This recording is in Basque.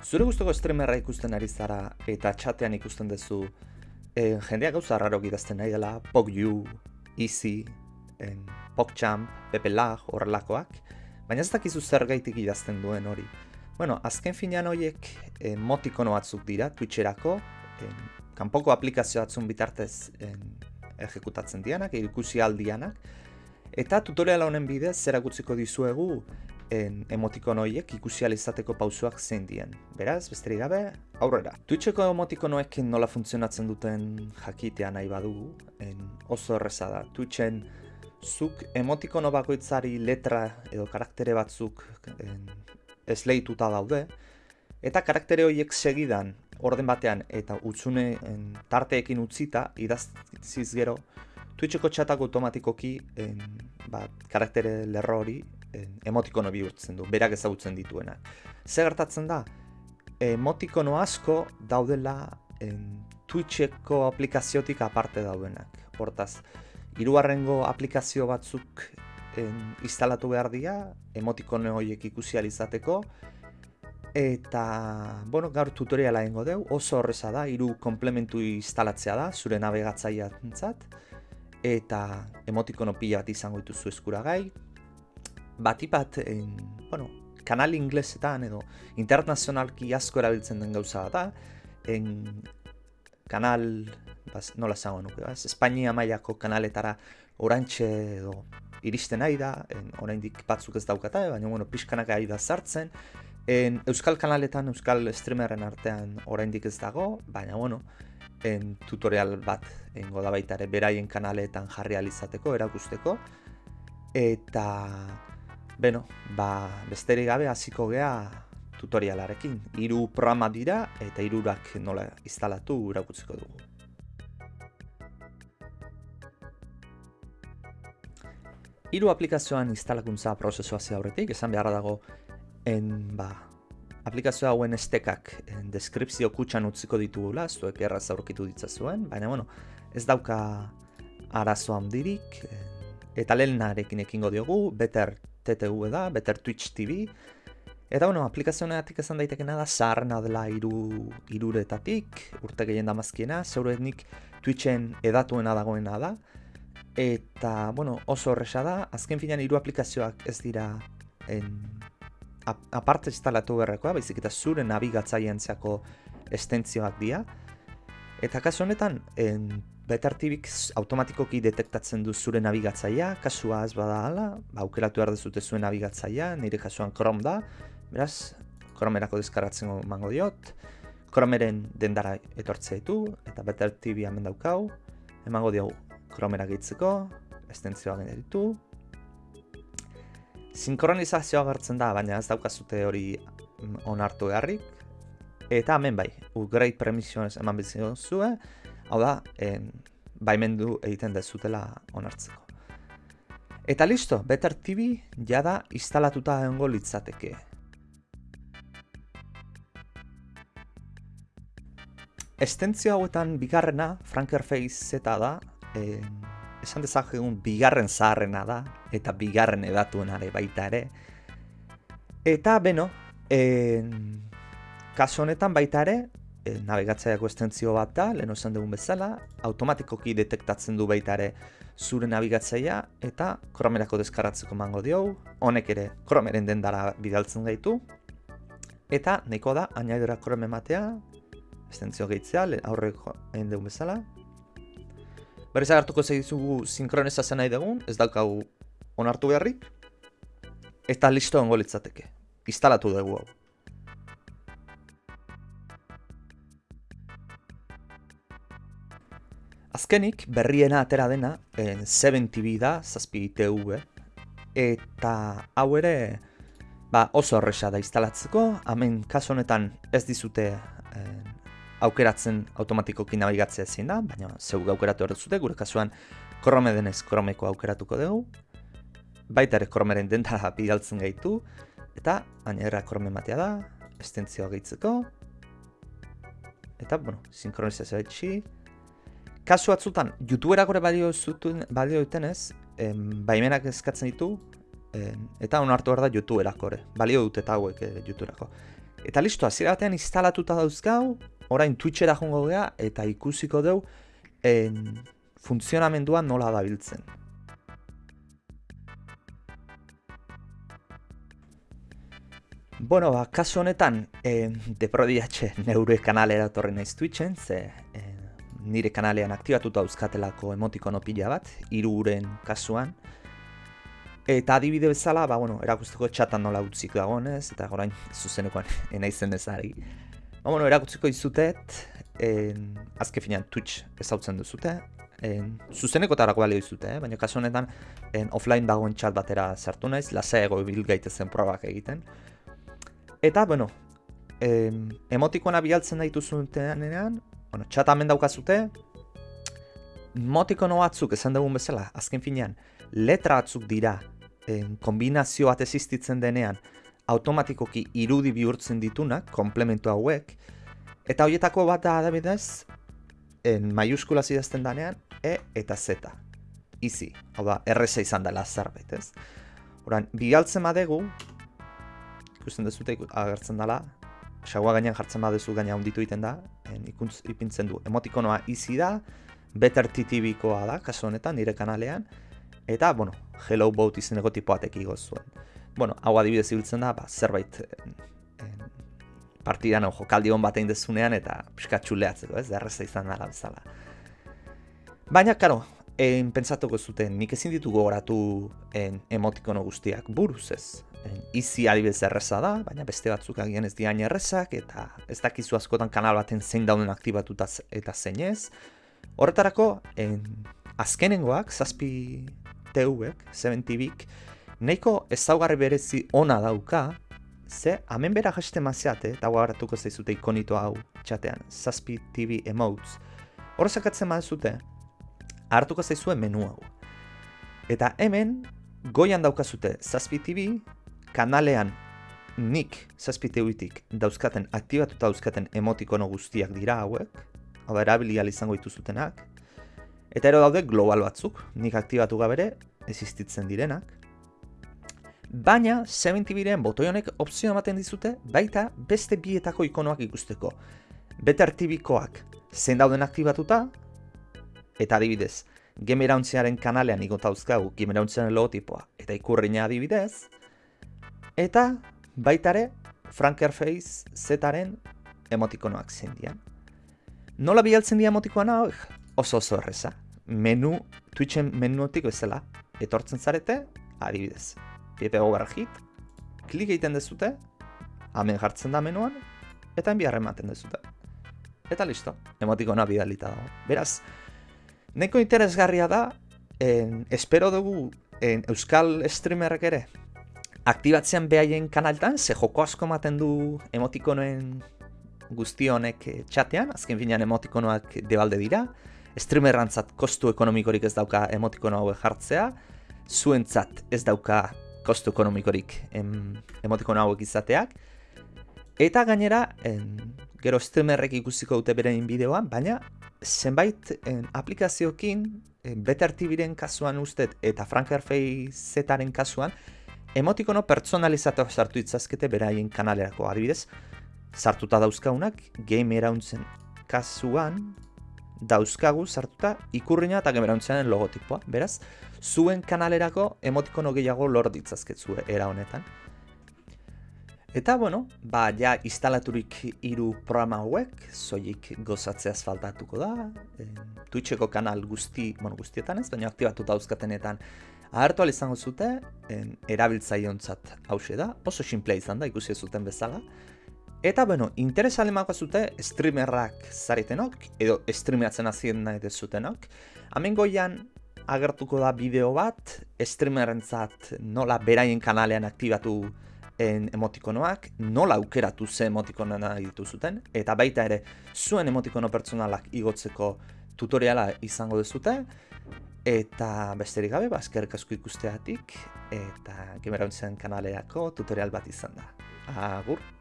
Zure guztoko streamerra ikusten ari zara eta txatean ikusten duzu e, jendeak gauza raro idazten nahi dela, PogU, Easy, en, PogChamp, Pepe Lag, horrelakoak, baina ez dakizu zer gaitik idazten duen hori. Bueno, azken finean horiek emotikono batzuk dira, Twitcherako, en, kanpoko aplikazio batzun bitartez en, ejekutatzen dianak, ikusi aldianak, eta tutorial honen bidez zerakutziko dizuegu en emotikon ikusi izateko pausuak zein dien. Beraz, besterik gabe, aurrera. Twitcheko emotikonoekin nola funtzionatzen duten jakitea nahi badugu, en oso erreza da. Twitchen zuk emotikono bakoitzari letra edo karaktere batzuk en, esleituta daude, eta karaktere horiek segidan orden batean eta utzune en, tarteekin utzita idaztiz gero, Twitcheko txatak automatikoki en, ba, karaktere lerro hori emotikono bihurtzen du, berak ezagutzen dituena. Zer gertatzen da, emotikono asko daudela en, Twitcheko aplikaziotik aparte daudenak. Hortaz, hirugarrengo aplikazio batzuk en, instalatu behar dira, emotikono horiek ikusi izateko, eta, bueno, gaur tutoriala ingo deu, oso horreza da, hiru komplementu instalatzea da, zure navegatzaia eta emotikono pila bat izango dituzu eskuragai, batipat en, bueno, kanal inglesetan edo internazionalki asko erabiltzen den gauza da, en kanal, bas, nola zango nuke, bas, Espainia mailako kanaletara orantxe edo iristen nahi da, en, oraindik batzuk ez daukata, baina bueno, pixkanak ari da sartzen, en, Euskal kanaletan, Euskal streameren artean oraindik ez dago, baina bueno, en, tutorial bat engo da baita ere beraien kanaletan jarri alizateko, erakusteko, eta Beno, ba, besterik gabe hasiko gea tutorialarekin. Hiru programa dira eta hirurak nola instalatu irakutziko dugu. Hiru aplikazioan instalakuntza prozesua ze aurretik, esan beharra dago en ba, aplikazio hauen estekak en deskripzio kutxan utziko ditugula, zuek erraz aurkitu ditzazuen, baina bueno, ez dauka arazo handirik, eta lehenarekin ekingo diogu, better TTV da, Better Twitch TV. Eta bueno, aplikazioneatik esan daitekena da, zaharrena dela iru, iruretatik, urte gehien damazkiena, zeurenik Twitchen edatuena dagoena da. Eta, bueno, oso horreza da, azken finean hiru aplikazioak ez dira en, aparte instalatu berrekoa, baizik eta zure nabigatzaien zeako estentzioak dira. Eta kasu honetan, en, Betartibik automatikoki detektatzen du zure nabigatzaia, kasua ez bada hala, ba, aukeratu behar dezute zuen nabigatzaia, nire kasuan Chrome da, beraz, Chromerako deskarratzen mango diot, Chromeren dendara etortzea ditu, eta Betartibi hemen daukau, emango diogu Chromera gehitzeko, estentzioa ditu. Sinkronizazioa gertzen da, baina ez daukazute hori onartu beharrik, eta hemen bai, upgrade permissions eman bizitzen zuen, Hau da, en, baimendu egiten dezutela onartzeko. Eta listo, Better TV jada instalatuta egongo litzateke. Estentzio hauetan bigarrena, Frankerface Z da, en, esan dezakegun bigarren zaharrena da, eta bigarren edatuenare baita ere. Eta, beno, en, kaso honetan baita ere, e, nabigatzaiako estentzio bat da, lehen osan dugun bezala, automatikoki detektatzen du baita ere zure nabigatzaia eta kromerako deskarratzeko mango diogu, honek ere kromeren dendara bidaltzen gaitu, eta neko da, anaidora krome matea, estentzio gehitzea, aurreko egin dugun bezala. Berriz agartuko segizugu sinkronizazio nahi dugun, ez daukagu onartu beharrik, eta listo ongo litzateke. Instalatu dugu hau. Azkenik, berriena atera dena, en 7TV da, zazpi TV, eta hau ere ba, oso horreza da instalatzeko, hemen kaso honetan ez dizute eh, aukeratzen automatikoki nabigatzea ezin da, baina zeu aukeratu behar duzute, gure kasuan krome denez kromeko aukeratuko dugu, baita ere kromeren dentara bidaltzen gaitu, eta baina krome matea da, estentzioa gehitzeko, eta, bueno, sinkronizazioa etxi, kasu batzutan, YouTubera gore badio zuten, badio duten ez, baimenak eskatzen ditu, eta onartu behar da YouTubera gore, balio dut eta hauek e, YouTuberako. Eta listo, hasiera batean instalatuta dauzkau, orain Twitchera jongo gea eta ikusiko dugu en, funtzionamendua nola dabiltzen. Bueno, ba, kasu honetan, eh, deprodiatxe neure kanalera torri naiz Twitchen, ze eh, nire kanalean aktibatuta euskatelako emotikono pila bat, iruren kasuan. Eta adibide bezala, ba, bueno, erakusteko txatan nola utzik dagoen ez, eta gorain zuzenekoan enaizen ezari. Ba, bueno, erakutziko izutet, en, azke finean Twitch ezautzen duzute, en, zuzeneko tarako balio izute, eh? baina kasu honetan en, offline dagoen txat batera sartu naiz, ego bil gaitezen probak egiten. Eta, bueno, em, emotikoena bialtzen daitu zutenean, bueno, txat hemen daukazute, motikono batzuk esan dugun bezala, azken finean, letra batzuk dira, en, kombinazio bat existitzen denean, automatikoki irudi bihurtzen ditunak, komplementu hauek, eta horietako bat da adabidez, en maiuskula zidazten danean, E eta Z. Easy, hau da, R6 izan dela zerbait, ez? Horan, bigaltzen badegu, ikusten dezute agertzen dela, xagua gainean jartzen badezu gaina hunditu egiten da, en, ikuntz, ipintzen du, emotikonoa izi da, better TTV-koa da, kasu honetan, nire kanalean, eta, bueno, hello boat izeneko tipoatek zuen. Bueno, hau adibidez ibiltzen da, ba, zerbait en, en, partidan ojo, kaldi hon batein dezunean, eta pixka txuleatzeko, ez, erreza izan dela bezala. Baina, karo, en, pentsatuko zuten, nik ezin ditugu goratu en, emotikono guztiak buruz ez, izi adibidez erreza da, baina beste batzuk agian ez diain errezak, eta ez dakizu askotan kanal baten zein dauden aktibatuta eta zein ez. Horretarako, en, azkenengoak, zazpi TV-ek, 7 TV-ek, nahiko ezaugarri berezi ona dauka, ze hemen bera jaste maziate, eta guaratuko zaizute ikonito hau txatean, zazpi TV emotes. Horrezak atzen zute, hartuko zaizue menu hau. Eta hemen, goian daukazute zazpi TV, kanalean nik zazpiteuitik dauzkaten, aktibatuta dauzkaten emotikono guztiak dira hauek, hau da erabilial izango dituzutenak, eta ero daude global batzuk, nik aktibatu gabere, existitzen direnak, baina 70 biren botoi honek opzio ematen dizute, baita beste bietako ikonoak ikusteko. Bete artibikoak zen dauden aktibatuta, eta adibidez, Gemerauntziaren kanalean igotauzkagu Gemerauntziaren logotipoa eta ikurriña adibidez, Eta baitare Frankerface Zaren emotikonoak zendian. Nola bialtzen dira emotikoan hau? Oso oso erreza. Menu, Twitchen menuotik bezala. Etortzen zarete, adibidez. Pepe gogar hit, klik egiten dezute, hemen jartzen da menuan, eta enbiar ematen dezute. Eta listo, emotikona bidalita dago. Beraz, neko interesgarria da, en, espero dugu en, Euskal Streamerrek ere, aktibatzean behaien kanaltan, ze joko asko ematen du emotikonoen guzti honek eh, txatean, azken finean emotikonoak debalde dira, streamerrantzat kostu ekonomikorik ez dauka emotikono hauek jartzea, zuentzat ez dauka kostu ekonomikorik em, emotikono hauek izateak, eta gainera, en, gero streamerrek ikusiko dute beren bideoan, baina zenbait en, aplikaziokin, en, Better kasuan ustet eta Frankerfei Z-aren kasuan, Emotikono pertsonalizatu sartu itzazkete beraien kanalerako adibidez, sartuta dauzkaunak, game erauntzen kasuan, dauzkagu sartuta ikurriña eta game erauntzen logotipoa. Beraz, zuen kanalerako emotikono gehiago lor ditzazketzue era honetan. Eta, bueno, ba, ja, instalaturik hiru programa hauek, zoik gozatzeaz faltatuko da, e, Twitcheko kanal guzti, bueno, guztietan ez, baina aktibatu dauzkatenetan ahartu izango zute, en, erabiltzaiontzat hause da, oso simplea izan da, ikusi zuten bezala. Eta, bueno, interesa alemako zute streamerrak zaretenok, edo streameatzen azien nahi dezutenok. Hemen goian agertuko da bideo bat, streamerentzat nola beraien kanalean aktibatu en emotikonoak, nola aukeratu ze emotikonoa nahi dituzuten, eta baita ere zuen emotikono pertsonalak igotzeko tutoriala izango dezute, Eta besterik gabe, bazkerrik asko ikusteatik, eta gemerantzen kanaleako tutorial bat izan da. Agur!